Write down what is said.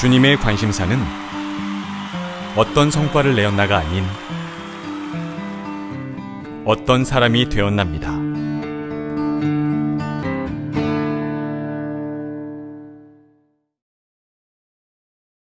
주님의 관심사는 어떤 성과를 내었나가 아닌 어떤 사람이 되었납니다.